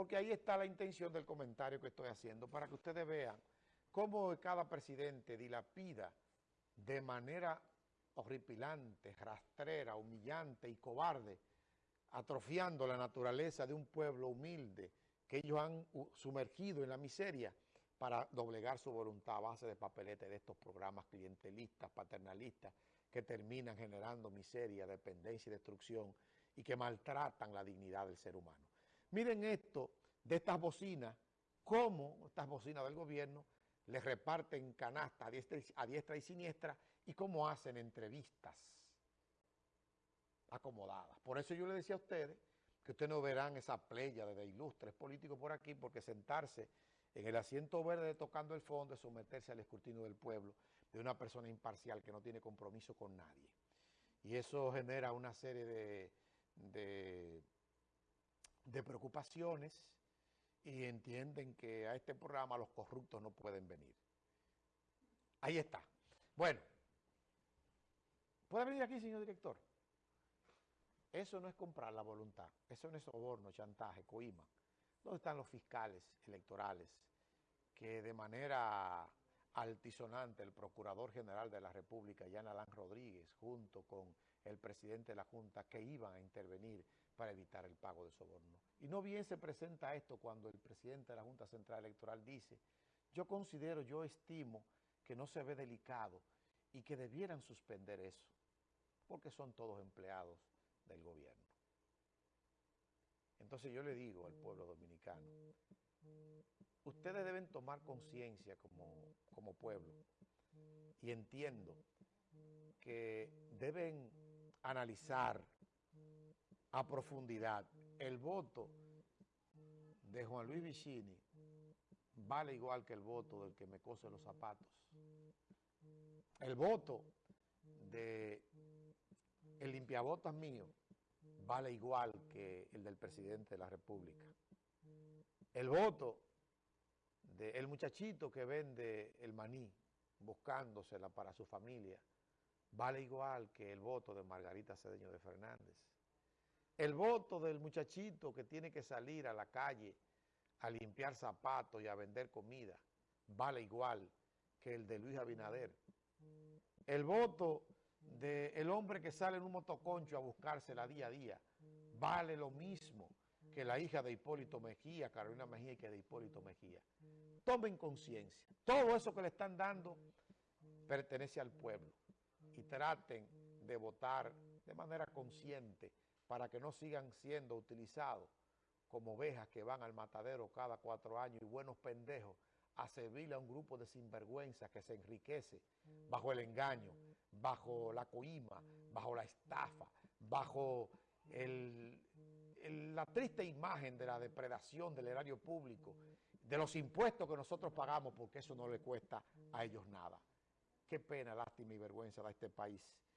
porque ahí está la intención del comentario que estoy haciendo, para que ustedes vean cómo cada presidente dilapida de manera horripilante, rastrera, humillante y cobarde, atrofiando la naturaleza de un pueblo humilde que ellos han sumergido en la miseria para doblegar su voluntad a base de papelete de estos programas clientelistas, paternalistas, que terminan generando miseria, dependencia y destrucción y que maltratan la dignidad del ser humano. Miren esto de estas bocinas, cómo estas bocinas del gobierno les reparten canasta a diestra, y, a diestra y siniestra y cómo hacen entrevistas acomodadas. Por eso yo le decía a ustedes que ustedes no verán esa playa de ilustres políticos por aquí, porque sentarse en el asiento verde tocando el fondo es someterse al escrutinio del pueblo de una persona imparcial que no tiene compromiso con nadie. Y eso genera una serie de, de preocupaciones y entienden que a este programa los corruptos no pueden venir. Ahí está. Bueno, ¿puede venir aquí, señor director? Eso no es comprar la voluntad, eso no es soborno, chantaje, coima. ¿Dónde están los fiscales electorales que de manera altisonante el Procurador General de la República, Jan Alán Rodríguez, junto con el presidente de la Junta, que iban a intervenir para evitar el pago de soborno. Y no bien se presenta esto cuando el presidente de la Junta Central Electoral dice, yo considero, yo estimo que no se ve delicado y que debieran suspender eso, porque son todos empleados del gobierno. Entonces yo le digo al pueblo dominicano, ustedes deben tomar conciencia como, como pueblo y entiendo que deben analizar a profundidad el voto de Juan Luis Vicini vale igual que el voto del que me cose los zapatos. El voto de el limpiabotas mío vale igual que el del presidente de la República. El voto del muchachito que vende el maní buscándosela para su familia vale igual que el voto de Margarita Cedeño de Fernández. El voto del muchachito que tiene que salir a la calle a limpiar zapatos y a vender comida vale igual que el de Luis Abinader. El voto del hombre que sale en un motoconcho a buscársela día a día vale lo mismo que la hija de Hipólito Mejía, Carolina Mejía y que de Hipólito Mejía. Tomen conciencia. Todo eso que le están dando pertenece al pueblo y traten de votar de manera consciente para que no sigan siendo utilizados como ovejas que van al matadero cada cuatro años y buenos pendejos a servirle a un grupo de sinvergüenzas que se enriquece bajo el engaño, bajo la coima, bajo la estafa, bajo la triste imagen de la depredación del erario público, de los impuestos que nosotros pagamos porque eso no le cuesta a ellos nada. Qué pena, lástima y vergüenza da este país